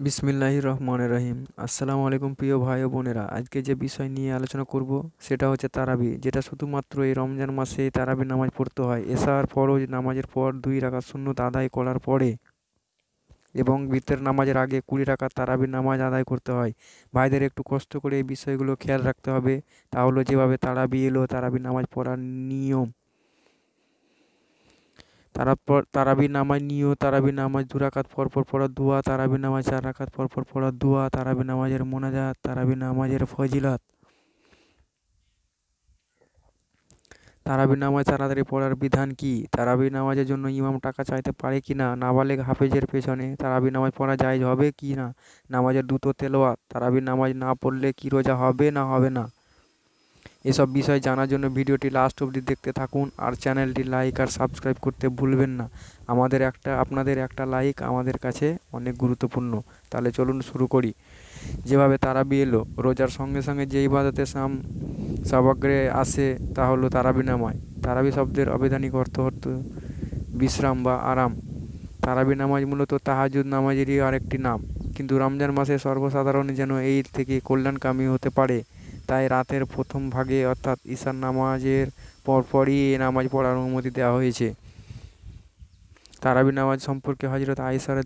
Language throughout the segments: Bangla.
বিসমিল্লাহির রহমানির রহিম। আসসালামু আলাইকুম প্রিয় ভাই ও বোনেরা। আজকে যে বিষয় নিয়ে আলোচনা করব, সেটা হচ্ছে তারাবি, যেটা শুধুমাত্র এই রমজান মাসে তারাবি নামাজ পড়তে হয়। এশার ফরজ নামাজের পর দুই রাকাত সুন্নত আদায় করার পরে এবং বিতের নামাজের আগে কুড়ি রাকাত তারাবি নামাজ আদায় করতে হয়। ভাইদের একটু কষ্ট করে এই বিষয়গুলো খেয়াল রাখতে হবে। তাহলে যেভাবে তারাবি এলো, তারাবি নামাজ পড়ার নিয়ম। তারপর তারাবি নামাজ নিয়েও তারাবি নামাজ দু রাকাত পর পর পড়ার দোয়া, তারাবি নামাজ চার রাকাত পর পর পড়ার দোয়া, তারাবি নামাজের মোনাজাত, তারাবি নামাজের ফজিলত। তারাবি নামাজ তাড়াতাড়ি পড়ার বিধান কি? তারাবি নামাজের জন্য ইমাম টাকা চাইতে পারে কি না? নাবালেগ হাফেজের পেছনে তারাবি নামাজ পড়া জায়েজ হবে কি না? নামাজের দুটো তেলাওয়াত তারাবি নামাজ না পড়লে কি রোজা হবে না হবে না? এসব বিষয় জানার জন্য ভিডিওটি লাস্ট অবধি দেখতে থাকুন আর চ্যানেলটি লাইক আর সাবস্ক্রাইব করতে ভুলবেন না। আমাদের একটা, আপনাদের একটা লাইক আমাদের কাছে অনেক গুরুত্বপূর্ণ। তাহলে চলুন শুরু করি। যেভাবে তারাবি এলো, রোজার সঙ্গে সঙ্গে যে ইবাদতে সাম, সবাগ্রে আসে তা হলো তারাবি নামায়। তারাবি শব্দের অবৈধানিক অর্থ অর্থ বিশ্রাম বা আরাম। তারাবি নামাজ মূলত তাহাজুদ নামাজেরই আরেকটি নাম। কিন্তু রমজান মাসে সর্বসাধারণ যেন এই থেকে কল্যাণকামী হতে পারে। তাই রাতের প্রথম ভাগে অর্থাৎ ঈশার নামাজের পরপরই এ নামাজ পড়ার অনুমতি দেওয়া হয়েছে। তারাবি নামাজ সম্পর্কে হজরত আইসার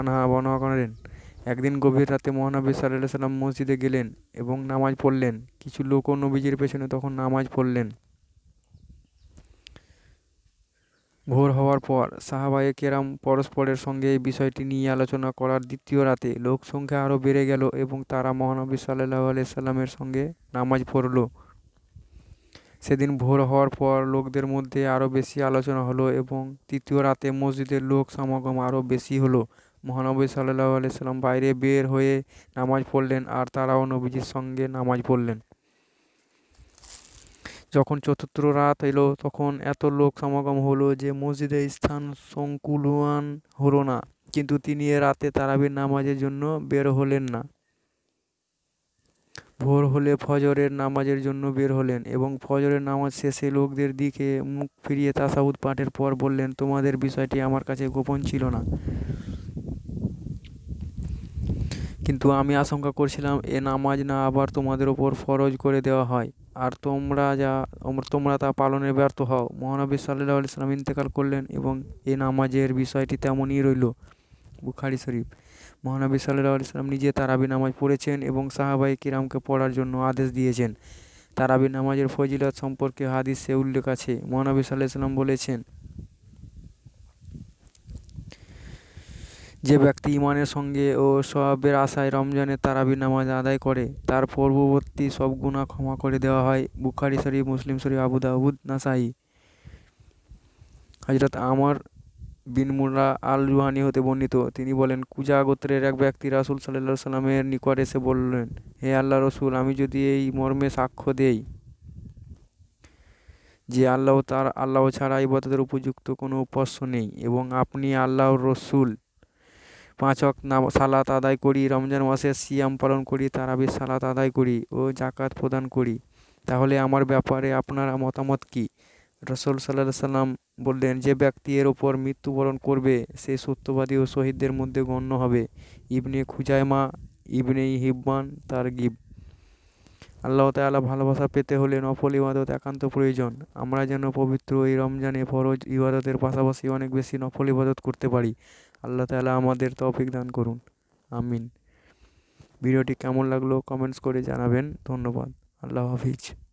আনহা বর্ণনা করেন, একদিন গভীর রাতে মহানবী সাল্লাহ সাল্লাম মসজিদে গেলেন এবং নামাজ পড়লেন। কিছু লোকও নবীজির পেছনে তখন নামাজ পড়লেন। ভোর হওয়ার পর সাহাবায়ে কেরাম পরস্পরের সঙ্গে এই বিষয়টি নিয়ে আলোচনা করার দ্বিতীয় রাতে লোক সংখ্যা আরও বেড়ে গেল এবং তারা মহানবী সাল্লাহ সাল্লামের সঙ্গে নামাজ পড়ল। সেদিন ভোর হওয়ার পর লোকদের মধ্যে আরও বেশি আলোচনা হলো এবং তৃতীয় রাতে মসজিদের লোক সমাগম আরও বেশি হলো। মহানবী সাল্লাহ সাল্লাম বাইরে বের হয়ে নামাজ পড়লেন আর তারাও নবীজির সঙ্গে নামাজ পড়লেন। যখন চতুর্থ রাত এলো, তখন এত লোক সমাগম হলো যে মসজিদে স্থান সংকুলান হলো না। কিন্তু তিনি এ রাতে তারাবির নামাজের জন্য বের হলেন না। ভোর হলে ফজরের নামাজের জন্য বের হলেন এবং ফজরের নামাজ শেষে লোকদের দিকে মুখ ফিরিয়ে তাসাউদ পাঠের পর বললেন, তোমাদের বিষয়টি আমার কাছে গোপন ছিল না। কিন্তু আমি আশঙ্কা করছিলাম, এ নামাজ না আবার তোমাদের ওপর ফরজ করে দেওয়া হয়। আর তোমরা যা তোমরা তা পালনে ব্যর্থ হও। মহানবী সাল্লাহ সাল্লাম ইন্তেকাল করলেন এবং এ নামাজের বিষয়টি তেমনই রইল বুখারি শরীফ। মহানবী সাল্লাহ সাল্লাম নিজে তারাবি নামাজ পড়েছেন এবং সাহাবাই কিরামকে পড়ার জন্য আদেশ দিয়েছেন। তারাবি নামাজের ফজিলত সম্পর্কে হাদিসে উল্লেখ আছে। মহানবী সাল্লাহ সাল্লাম বলেছেন যে ব্যক্তি ইমানের সঙ্গে ও সওয়াবের আশায় রমজানে তারাবি নামাজ আদায় করে, তার পূর্ববর্তী সব গুনাহ ক্ষমা করে দেওয়া হয়। বুখারি, শরীফ, মুসলিম, শরীফ, আবু দাউদ, নাসাই। হজরত আমর বিন মুরা আল রুহানি হতে বর্ণিত। তিনি বলেন, কুজা গোত্রের এক ব্যক্তি রাসুল সাল্লাহ সাল্লামের নিকট এসে বললেন, হে আল্লাহ রসুল, আমি যদি এই মর্মে সাক্ষ্য দেই যে আল্লাহ তার, আল্লাহ ছাড়া ইবাদতের উপযুক্ত কোনো উপাস্য নেই এবং আপনি আল্লাহর রসুল পাঁচ ওয়াক্ত নাম সালাত আদায় করি, রমজান মাসে সিয়াম পালন করি তারাবি সালাত আদায় করি ও জাকাত প্রদান করি। তাহলে আমার ব্যাপারে আপনার মতামত কী? রসুল সাল্লাহ সাল্লাম বললেন, যে ব্যক্তি এর ওপর মৃত্যুবরণ করবে, সে সত্যবাদী ও শহীদদের মধ্যে গণ্য হবে। ইবনে খুজাইমা, ইবনে হিব্বান তার গিব। আল্লাহ তালা ভালোবাসা পেতে হলে নফল ইবাদত একান্ত প্রয়োজন। আমরা যেন পবিত্র এই রমজানে ফরজ ইবাদতের পাশাপাশি অনেক বেশি নফল ইবাদত করতে পারি। আল্লাহ তালা আমাদের তৌফিক দান করুন। আমিন। ভিডিওটি কেমন লাগল কমেন্টস করে জানাবেন। ধন্যবাদ। আল্লাহ হাফিজ।